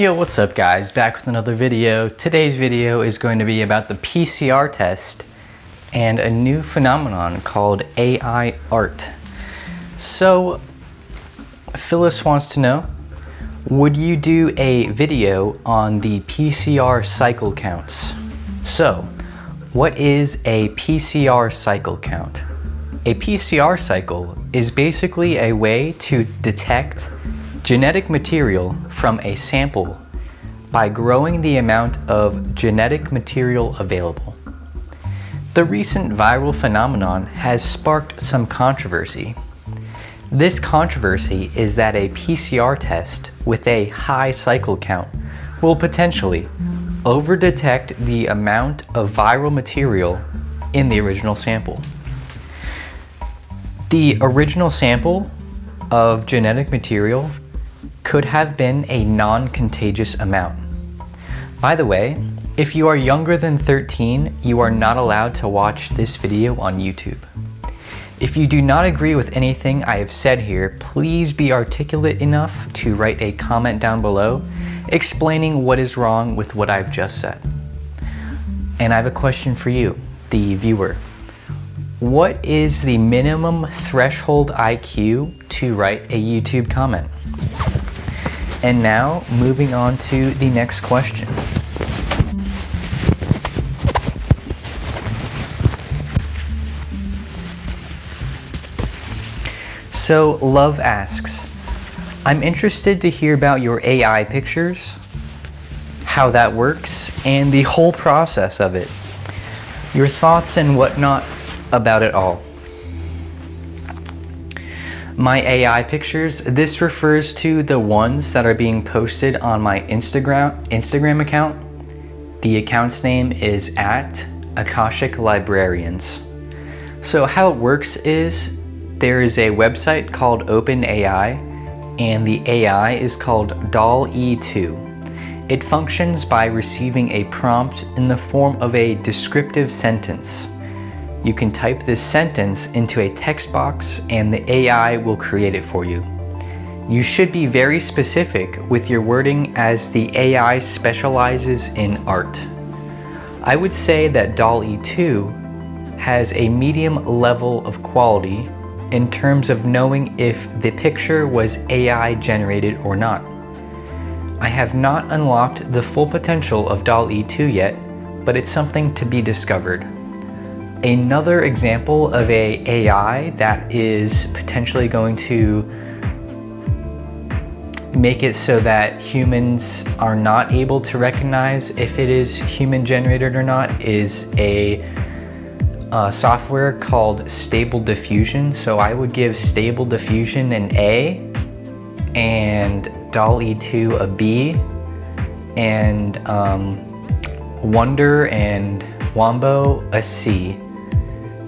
Yo, what's up guys? Back with another video. Today's video is going to be about the PCR test and a new phenomenon called AI art. So, Phyllis wants to know, would you do a video on the PCR cycle counts? So, what is a PCR cycle count? A PCR cycle is basically a way to detect genetic material from a sample by growing the amount of genetic material available. The recent viral phenomenon has sparked some controversy. This controversy is that a PCR test with a high cycle count will potentially overdetect the amount of viral material in the original sample. The original sample of genetic material could have been a non-contagious amount. By the way, if you are younger than 13, you are not allowed to watch this video on YouTube. If you do not agree with anything I have said here, please be articulate enough to write a comment down below explaining what is wrong with what I've just said. And I have a question for you, the viewer. What is the minimum threshold IQ to write a YouTube comment? And now, moving on to the next question. So, Love asks, I'm interested to hear about your AI pictures, how that works, and the whole process of it. Your thoughts and whatnot about it all my AI pictures, this refers to the ones that are being posted on my Instagram, Instagram account. The account's name is at Akashic Librarians. So how it works is there is a website called OpenAI and the AI is called DALL-E2. It functions by receiving a prompt in the form of a descriptive sentence. You can type this sentence into a text box and the AI will create it for you. You should be very specific with your wording as the AI specializes in art. I would say that DALL-E 2 has a medium level of quality in terms of knowing if the picture was AI generated or not. I have not unlocked the full potential of DALL-E 2 yet, but it's something to be discovered. Another example of a AI that is potentially going to make it so that humans are not able to recognize if it is human generated or not is a software called Stable Diffusion. So I would give Stable Diffusion an A and DALL-E 2 a B and um, Wonder and Wombo a C.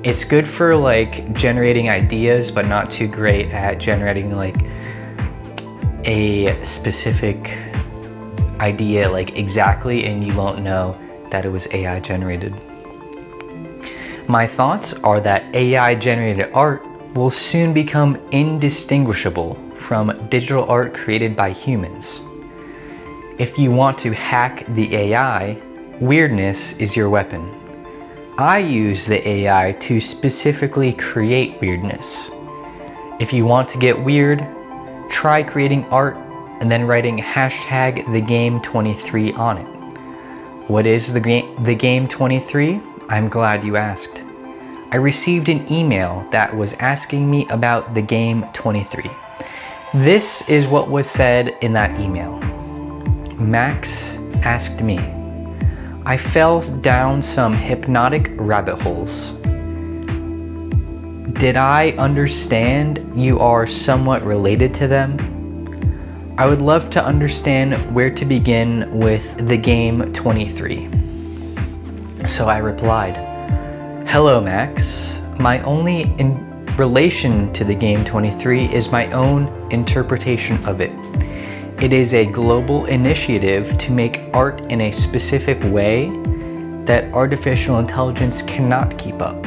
It's good for like generating ideas, but not too great at generating like a specific idea like exactly and you won't know that it was AI generated. My thoughts are that AI generated art will soon become indistinguishable from digital art created by humans. If you want to hack the AI, weirdness is your weapon. I use the AI to specifically create weirdness. If you want to get weird, try creating art and then writing hashtag the game 23 on it. What is the game the game 23? I'm glad you asked. I received an email that was asking me about the game 23. This is what was said in that email. Max asked me, I fell down some hypnotic rabbit holes. Did I understand you are somewhat related to them? I would love to understand where to begin with the game 23. So I replied, Hello Max, my only in relation to the game 23 is my own interpretation of it. It is a global initiative to make art in a specific way that artificial intelligence cannot keep up.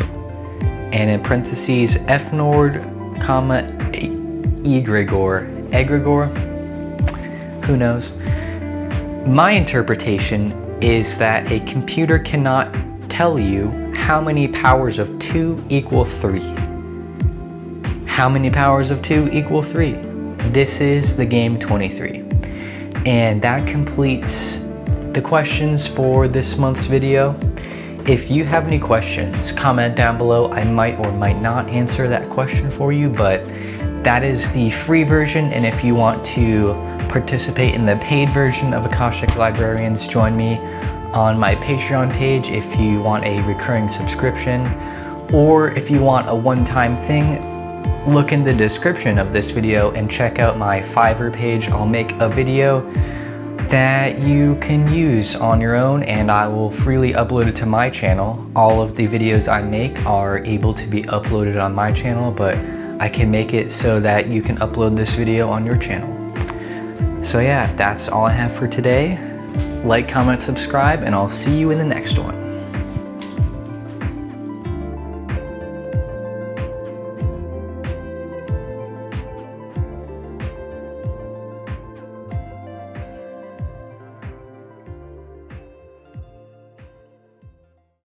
And in parentheses, FNord, comma, egregor, egregor, who knows? My interpretation is that a computer cannot tell you how many powers of 2 equal 3. How many powers of 2 equal 3? This is the game 23. And that completes the questions for this month's video. If you have any questions, comment down below. I might or might not answer that question for you, but that is the free version. And if you want to participate in the paid version of Akashic Librarians, join me on my Patreon page if you want a recurring subscription. Or if you want a one-time thing, look in the description of this video and check out my Fiverr page. I'll make a video that you can use on your own and I will freely upload it to my channel. All of the videos I make are able to be uploaded on my channel, but I can make it so that you can upload this video on your channel. So yeah, that's all I have for today. Like, comment, subscribe, and I'll see you in the next one.